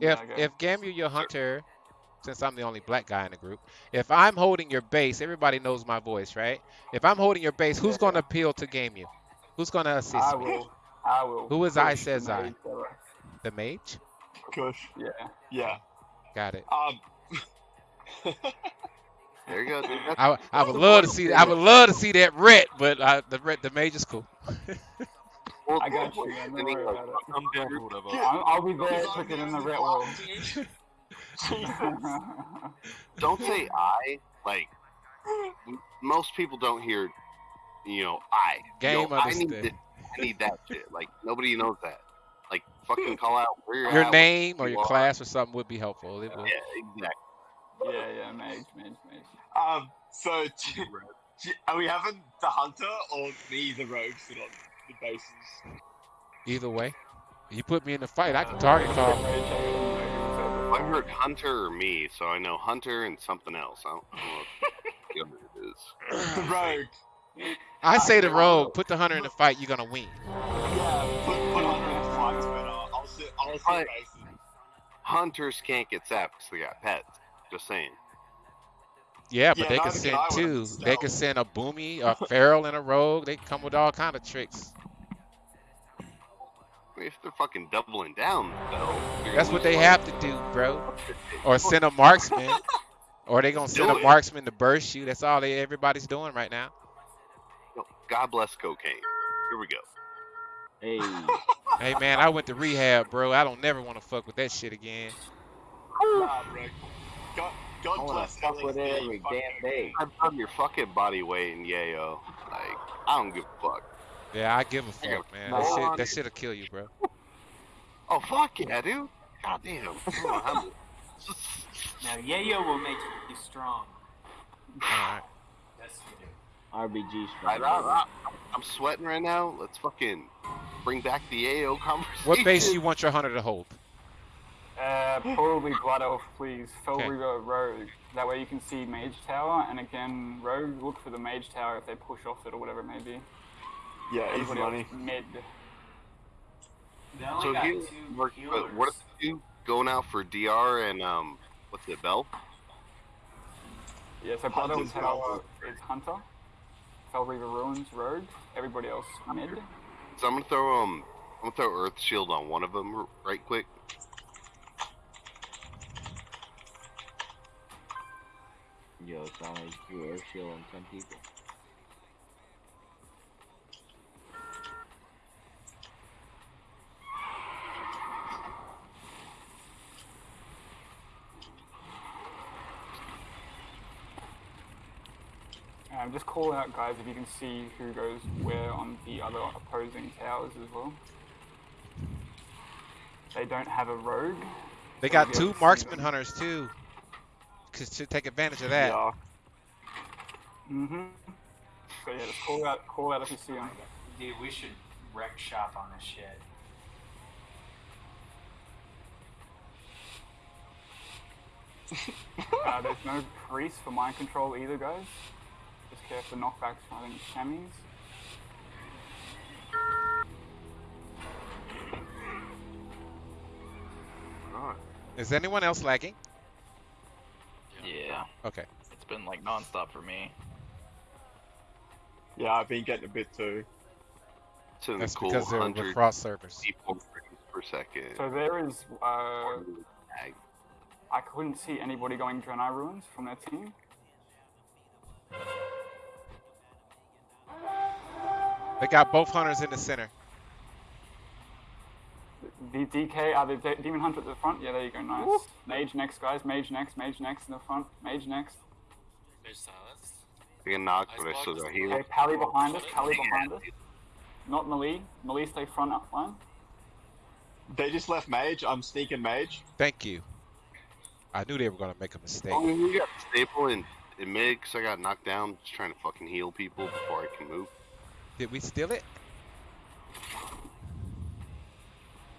If if Gamu your hunter, since I'm the only black guy in the group, if I'm holding your base, everybody knows my voice, right? If I'm holding your base, who's Yeah. gonna appeal to Gamu? Who's gonna assist I me? will. I will. Who is I push the says I? The mage? Kush. Yeah. Yeah. Got it. Um. There you go. dude. I, I would love to see I would love to see that ret, but uh, the ret, the mage is cool. well, I got you, man. Don't worry about it. I'm down for whatever. I'll, I'll be there quicker in the red wall. don't say I. Like most people don't hear, you know, I. Game Yo, I need understood. this, I need that shit. Like nobody knows that. Like fucking call out where you're Your at, name or you your are. class or something would be helpful. It Yeah, exactly. yeah, yeah, mage, mage, mage. Um. So, do- do- are we having the hunter or me, the rogue, sit on the bases? Either way, you put me in the fight, I can target call. I can mage, I whatever. heard Hunter or me, so I know Hunter and something else. I don't know what it is. The rogue. I say the rogue, put the hunter in the fight, you're gonna win. Yeah. Put, put hunter in the fight, but uh, I'll sit. I'll sit Right. Hunters can't get zapped because they got pets. Just saying. Yeah, but Yeah, they can can send two. They can send a boomy, a feral, and a rogue. They come with all kind of tricks. I mean, if they're fucking doubling down, though. That's what they a have to do, bro. Or send a marksman. Or they gonna send Do a it. marksman to burst you. That's all they everybody's doing right now. Oh, God bless cocaine. Here we go. Hey, Hey man, I went to rehab, bro. I don't never want to fuck with that shit again. Nah, bro. God, God I wanna bless fuck with it every damn day. I've done your fucking body weight in yayo. Like, I don't give a fuck. Yeah, I give a fuck, man. That shit, that shit'll kill you, bro. Oh fuck yeah, dude. God damn. I don't know how to- Now, yayo will make you strong. Alright. Yes, you do. RBG I, strong. I, I'm sweating right now. Let's fucking bring back the AO conversation. What base you want your hunter to hold? Uh, probably Blood Elf, please. Fell Okay. River Rogue. That way you can see Mage Tower, and again, Rogue, look for the Mage Tower if they push off it or whatever it may be. Yeah, easy Everybody money. mid. So got you two work, but what if you going out for DR and um, what's it, Bell? Yeah, so Blood Elf Hunter's Tower is Hunter. Fel Reaver Ruins, Rogue. Everybody else, mid. So I'm gonna throw um, I'm gonna throw Earth Shield on one of them right quick. Yo, it's only two Earth shield and ten people. Um, just call out, guys, if you can see who goes where on the other opposing towers as well. They don't have a rogue. They so got two able to see marksman them. hunters too. Cause to take advantage of that. Yeah. Mm-hmm. So yeah, just call out, call out if you see them. Dude, we should wreck shop on this shit. Uh, there's no priest for mind control either, guys. Just care for knockbacks I think chamois. Alright. Is anyone else lagging? Yeah, Okay. it's been like nonstop for me. Yeah, I've been getting a bit too. It's in That's cool because they're with 100 frost servers. per second. So there is. Uh, I couldn't see anybody going Draenei ruins from their team. They got both hunters in the center. The DK, are uh, the De- Demon Hunter at the front. Yeah, there you go. Nice. Mage next, guys. Mage next. Mage next in the front. Mage next. There's silence. I get knocked, but I still got Okay, healed. Pally behind us. Pally behind us. Not Malie. Malie, stay front up line. They just left mage. I'm sneaking mage. Thank you. I knew they were gonna make a mistake. Oh, you got staple in, in mid because I got knocked down just trying to fucking heal people before I can move. Did we steal it?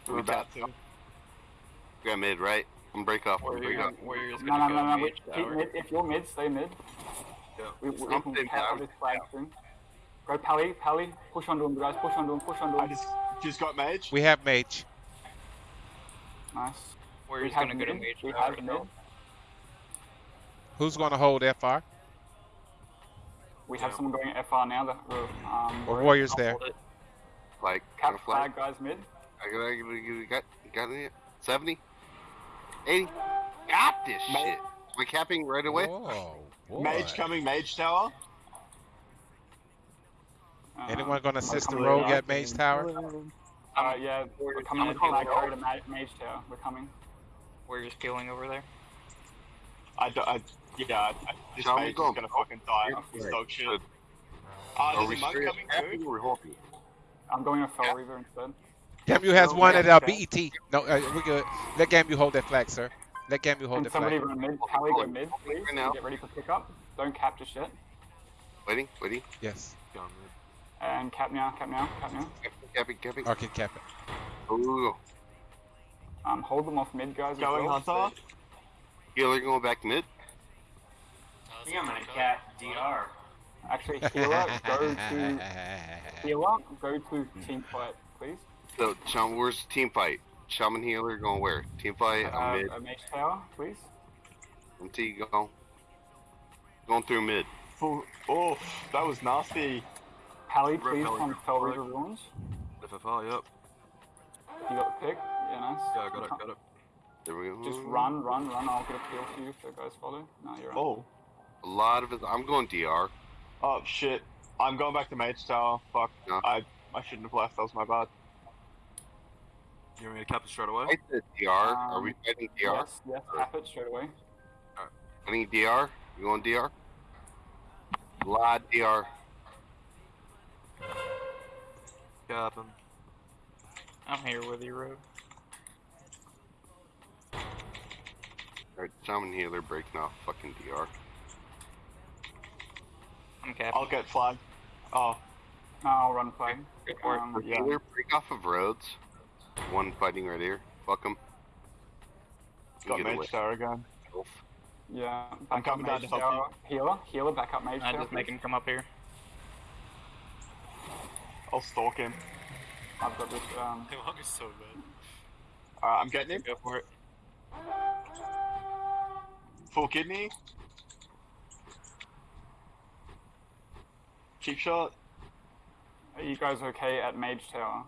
We're about to. We got mid, right? I'm break off. I'm break off. Warriors No, gonna no, go no, no. mage we- keep mid. If you're mid, stay mid. Yeah. We, we, we I'm can staying cap this flag soon. Go Pally, Pally. Push onto him, guys. Push onto him. Push onto I just just got mage. We have mage. Nice. Warrior's have gonna go to mid, mage we have mid. Who's going to hold FR? We have Yeah. someone going FR now that will um Or Warrior. Warriors there? Like, Cap flag. flag guys mid. I got, I got, I got, got it. 70? 80? Got this Mate. shit. Am I capping right away? Whoa, boy. Mage coming, mage tower. Uh, Anyone going to assist the rogue later. at Mage Tower? Uh, yeah, we're coming I'm in calling to mage tower. We're coming. Warrior's peeling over there. I, do, I yeah, I, I- this Shall we is gonna fucking die. Yeah. This dog shit. Good. Uh, Are there's we a monk straight coming capping too. or holding? I'm going to Fel Yeah. Reaver instead. Gamu has No, one at uh. BET. No, uh, we're good. Let Gamu hold that flag, sir. Let Gamu hold Can the somebody flag. run mid? Pally go mid, please. Right now. Get ready for pickup. Don't cap just yet. Waiting, waiting. Yes. And cap now, cap now, cap now. Capping, capping. Okay, cap it. Ooh. Um, hold them off mid, guys. as Going well. hunter. Healer going back mid. I think I'm gonna cat DR. Actually, healer, go to healer, go to team fight, please. So, Shaman, where's team fight? Shaman healer going where? Team fight, Uh, I'm mid. a mage tower, please. MT go. Going through mid. Full, oh, that was nasty. Pally, please, Pally, on rep Fel Pally. Reaver ruins. FFR, yep. You got the pick. Yeah, nice. Yeah, I got it, got it. There we go. Just run, run, run. I'll get a peel for you if the guys follow. No, you're right. Oh, A lot of it. I'm going DR. oh shit. I'm going back to mage tower. Fuck. No. I I shouldn't have left. That was my bad. You want me to cap it straight away? I said DR. Are we Um, fighting DR? Yes, yes, tap it straight away. Fighting DR? You going DR? A lot DR. Cap him. I'm here with you, Rogue. Alright, Shaman healer breaking off fucking DR. I'm. I'll get flag. Oh, No, I'll run flag. Go for it. Um, yeah. Healer break off of roads. One fighting right here. Fuck him. got Get away. mage tower again. Yeah, I'm back up coming down mage to help tower. Healer, healer, back up mage I tower. just make him come up here. I'll stalk him. I've got this. Um, The monk is so good. Alright, I'm getting him. Go for it. Full kidney. Cheap shot. are you guys okay at mage tower?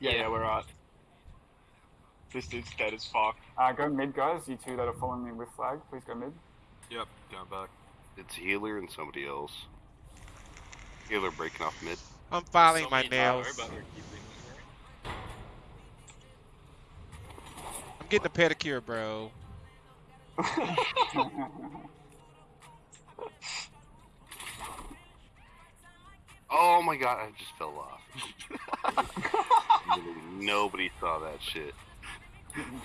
Yeah, yeah, Yeah. we're right. This dude's dead as fuck. Uh, go mid, guys. You two that are following me with flag, please go mid. Yep, going back. It's healer and somebody else. Healer breaking off mid. I'm filing So my nails. but they're keeping it, right? I'm getting a pedicure, bro. Oh my god, I just fell off. Nobody saw that shit.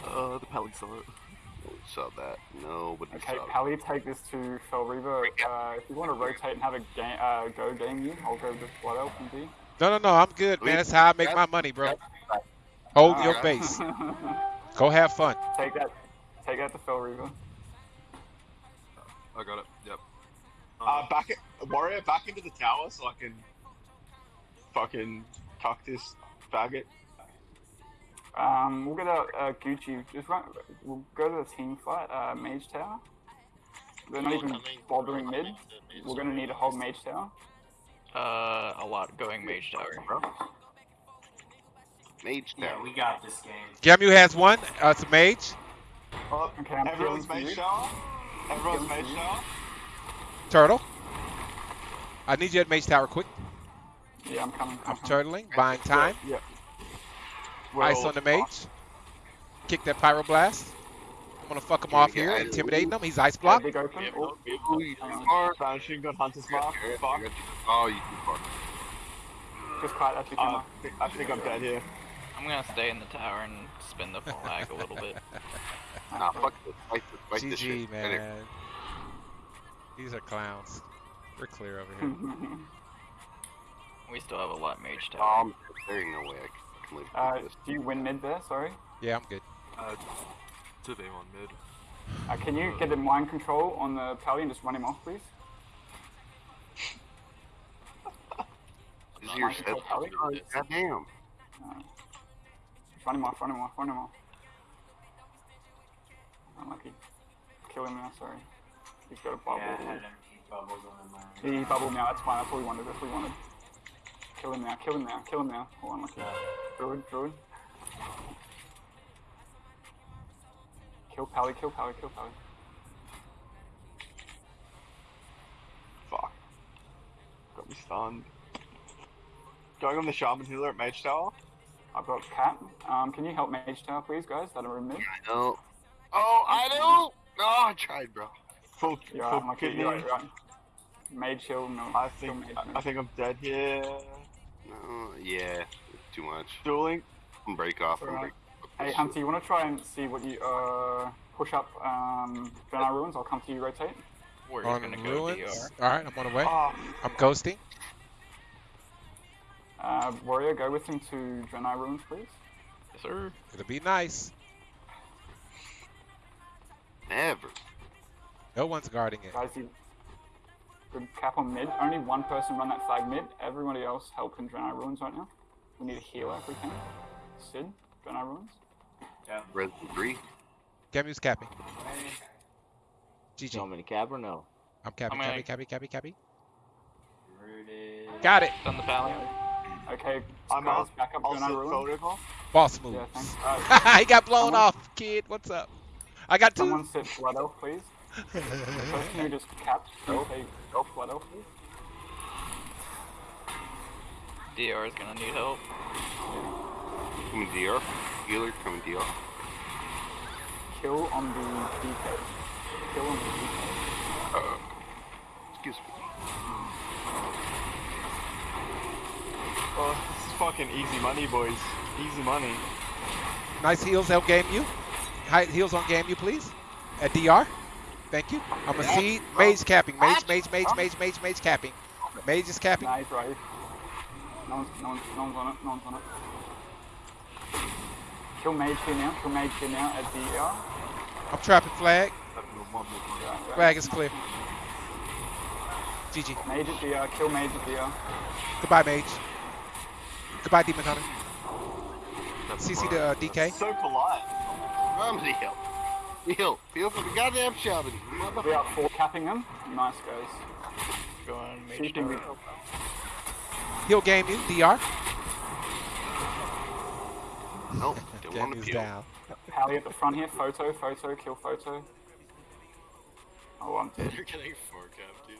Uh, the Pally saw it. Nobody saw that. Nobody Okay, saw that. Pally, take this to Fel Reaver. Uh, if you want to rotate and have a game, uh, go game you, I'll go with what else and D. No, no, no. I'm good, man. That's how I make my money, bro. Hold your Alright. base. Go have fun. take that, take that to Fel Reaver. I got it. Yep. Uh, back it, warrior, back into the tower so I can fucking cock this faggot. Um, we'll get out uh, Gucci. Just run. We'll go to the team fight. Uh, Mage Tower. They're not even bothering mid. coming to mid We're gonna need a whole Mage Tower. Uh, a lot going mage tower. bro. Mage Tower. Yeah, we got this game. Gamu has one. Uh, it's a mage. Oh, Okay, I'm everyone's mage you. tower. Everyone's mage for tower. Turtle. I need you at mage tower quick. Yeah, I'm coming. I'm I'm turtling, buying time. Yeah. Ice on the mage. Kick that pyroblast. I'm gonna fuck him Can off get here, ice? intimidating him. He's ice Yeah, blocked. big open. Yeah, Oh, Ooh, you Hang too on. far. Vanishing gun hunter's mark. you, I Fuck. got you. Oh, you too far. just quiet. That's your Uh. I think- I think I'm dead here. I'm gonna stay in the tower and spin the flag a little bit. Nah, fuck this. Fight this. Fight this shit. Right man. These are clowns. We're clear over here. We still have a lot mage Oh, tower. I'm- there ain't no way I can live uh, this. do you win mid there? Sorry. Yeah, I'm good. Uh, to be on mid. Uh, can you get the mind control on the Pally and just run him off, please? Is your Mind set? control Pally? Oh, goddamn. Just run him off. Run him off. Run him off. kill him now. Sorry, he's got a bubble. Yeah, I had empty bubbles on the mind. He bubbled now. That's fine. That's what we wanted. That's what we wanted. Kill him now. Kill him now. Kill him now. Hold on, lucky. Druid, druid. Kill Pally. Kill Pally. Kill Pally. Fuck. Got me stunned. Going on the Shaman Healer at Mage Tower. I've got Cat. Um, can you help Mage Tower, please, guys? That are in mid. I know. Oh, I know. No, I tried, bro. Full, You're full right, I'm kidney. Right, right. Mage heal, no. I think I. I think I'm dead here. No, yeah, too much. Dueling. I'm break off. I'm Alright. break. Hey, Hunter, you want to try and see what you uh push up um Draenei ruins? I'll come to you. Rotate. We're On gonna go ruins. DR. All right, I'm on the way. Oh, I'm ghosting. Uh, warrior, go with him to Draenei ruins, please. Yes, sir. It'll be nice. Never. No one's guarding it. Guys, you good cap on mid. Only one person run that flag mid. Everybody else help in Draenei ruins right now. We need a healer if we can. Sid, Draenei ruins. Resident three. Gamu's capping. GG. So many cap or no? I'm capping, I'm capping, capping, capping, capping. Got it. Done the pally. Okay, I'm guys, out. back up I'll Draenei ruins. Soul River. Boss Yeah, moves. thanks. Alright, he got blown Someone- off, kid. What's up? I got two. someone sit Blood Elf, please. The person who just capped, okay, Elf Blood Elf, please. DR is gonna need help. Coming DR. Healer coming DR. Kill on the DK. Kill on the DK. Excuse me. Oh, this is fucking easy money, boys. Easy money. Nice heals, help Gamu. High heals on Gamu, please. At DR. Thank you. I'm a seed. Mage capping. Mage, mage, mage, mage, mage, mage capping. Mage is capping. Nice, right. No one's, no one's, no one's on it, no one's on it. Kill mage here now, kill mage here now at the ER. I'm trapping flag. Right, right. Flag is clear. GG. Mage at the ER, kill mage at the ER. Goodbye, mage. Goodbye, demon hunter. CC to uh, DK. So polite. I'm heal. Heal. Heal for the goddamn shaman. We Motherfucker. are four capping them. Nice guys. Going mage Keeping tower. it. He'll Gamu. DR. Nope. Don't want to Gamu's peel. down. Pally at the front here, photo, photo, kill photo. Oh, I'm dead. You're getting four cap, dude.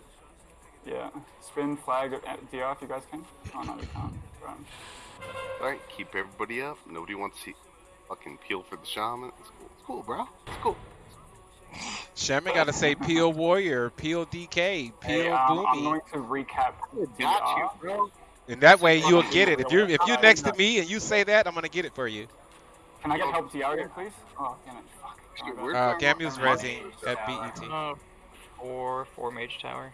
Yeah. Spin flag at- at DR if you guys can. Oh no, we can't. Alright, keep everybody up. Nobody wants to see fucking peel for the shaman. It's cool, it's cool bro. It's cool. Shaman gotta say Peel Warrior, Peel DK, Peel Hey, um, I'm going to recap Got you, bro. And that way you'll get it. If you're if you're next to me and you say that, I'm gonna get it for you. Can I get help DR again, please? Oh, damn it. Fuck. Shit, Oh, we're Uh, Gamu's the at BET. Uh, four, four mage tower.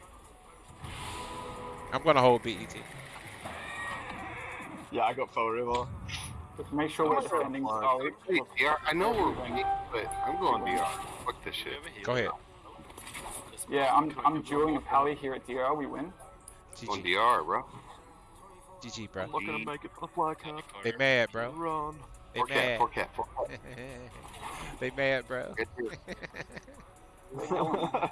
I'm gonna hold E BET. Yeah, I got Soul River. Just make sure we're defending solid. Hey, DR, I know we're winning, but I'm going DR. Fuck this Do you shit. have a? Go ahead. Yeah, I'm coming I'm up dueling a with pally here at DR. We win. On DR, bro. GG, bro. Not gonna make it for the flag in the cap. They mad, bro. Run. They Four cat, mad. four cat, four cat. they mad, bro. Get here.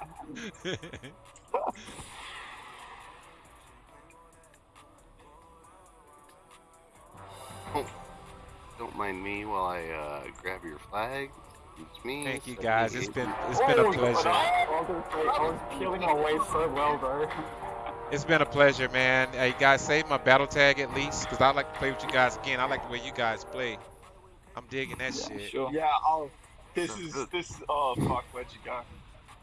Oh. Don't mind me while I uh, grab your flag. It's me. Thank you guys. It's been it's been a pleasure. I was, peeling my so well, bro. It's been a pleasure, man. Hey guys, save my battle tag at least, cause I like to play with you guys again. I like the way you guys play. I'm digging that Yeah, shit. sure. Yeah, oh, this is this. Oh fuck, where'd you go?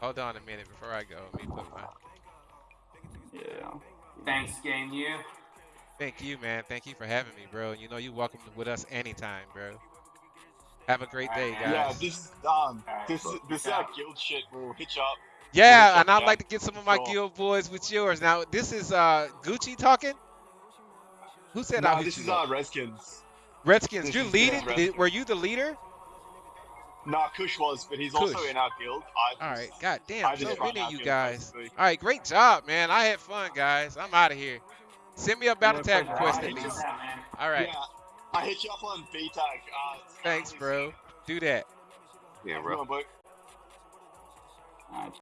Hold on a minute before I go. Let me put my. Yeah. Thanks, Gamu. Thank you, man. Thank you for having me, bro. You know you're welcome with us anytime, bro. Have a great day, guys. Yeah, this um, Alright, this look, this look uh, out. guild shit will hitch up. Yeah, We'll and I'd check like to get some of my Sure. guild boys with yours. Now, this is uh Gucci talking. Who said I'll No, hit this you is up? uh, Redskins. Redskins. this You're is, leading. Redskins. Were you the leader? Nah, Kush was, but he's also in our guild. I just- right. God damn. So many of you guys. basically. All right. Great job, man. I had fun, guys. I'm out of here. Send me a battle Yeah, tag request Alright, at least. for that, man. All right. Yeah, I hit you up on B tag. Uh, Thanks, bro. Do that. Yeah, Come bro. on, boy. Alright,